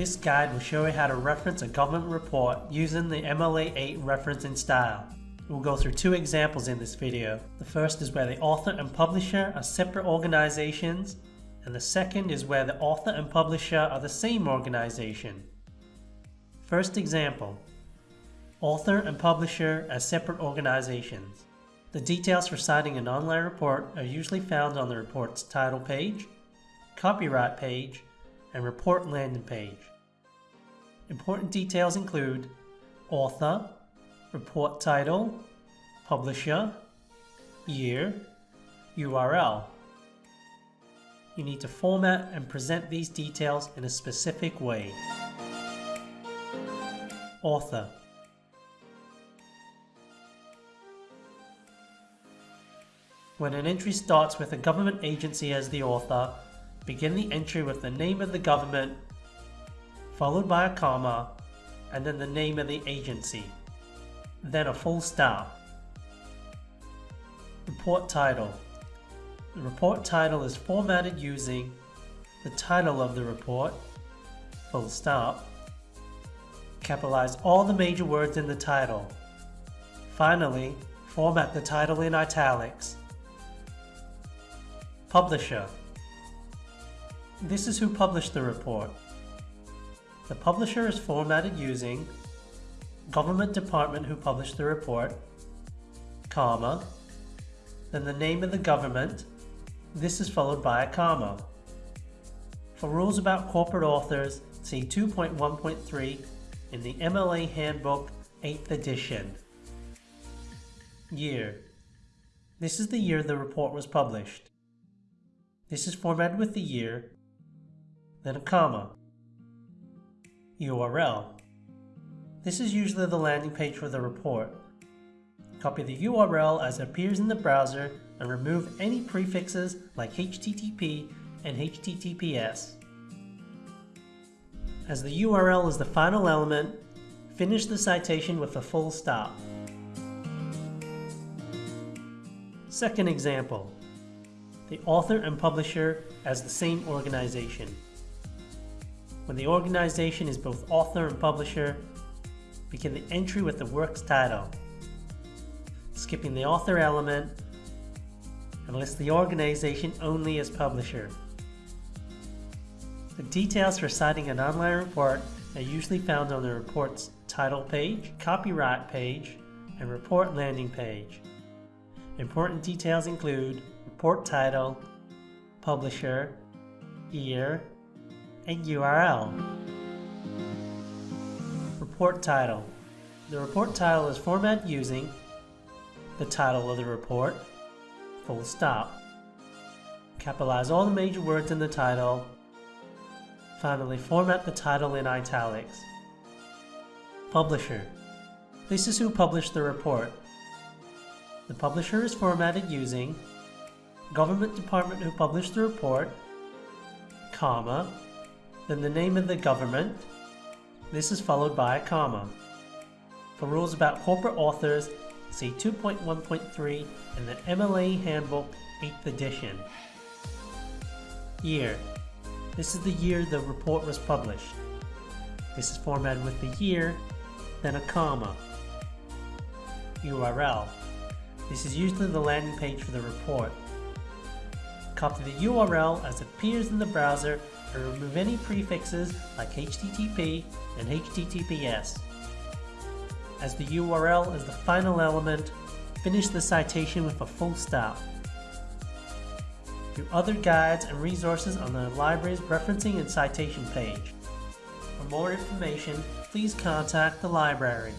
This guide will show you how to reference a government report using the MLA8 referencing style. We'll go through two examples in this video. The first is where the author and publisher are separate organizations, and the second is where the author and publisher are the same organization. First example, author and publisher as separate organizations. The details for citing an online report are usually found on the report's title page, copyright page, and report landing page. Important details include author, report title, publisher, year, URL. You need to format and present these details in a specific way. Author When an entry starts with a government agency as the author, begin the entry with the name of the government, followed by a comma, and then the name of the agency, then a full stop. Report title. The report title is formatted using the title of the report, full stop, capitalize all the major words in the title. Finally, format the title in italics. Publisher. This is who published the report. The publisher is formatted using government department who published the report, comma, then the name of the government. This is followed by a comma. For rules about corporate authors, see 2.1.3 in the MLA Handbook 8th edition. Year. This is the year the report was published. This is formatted with the year, then a comma. URL. This is usually the landing page for the report. Copy the URL as it appears in the browser and remove any prefixes like HTTP and HTTPS. As the URL is the final element, finish the citation with a full stop. Second example the author and publisher as the same organization. When the organization is both author and publisher, begin the entry with the work's title, skipping the author element, and list the organization only as publisher. The details for citing an online report are usually found on the report's title page, copyright page, and report landing page. Important details include report title, publisher, year, and URL. Report title. The report title is formatted using the title of the report, full stop. Capitalize all the major words in the title. Finally, format the title in italics. Publisher. This is who published the report. The publisher is formatted using government department who published the report, comma, then the name of the government. This is followed by a comma. For rules about corporate authors, see 2.1.3 in the MLA Handbook 8th edition. Year. This is the year the report was published. This is formatted with the year, then a comma. URL. This is usually the landing page for the report. Copy the URL as it appears in the browser and remove any prefixes like HTTP and HTTPS. As the URL is the final element, finish the citation with a full stop. View other guides and resources on the library's referencing and citation page. For more information, please contact the library.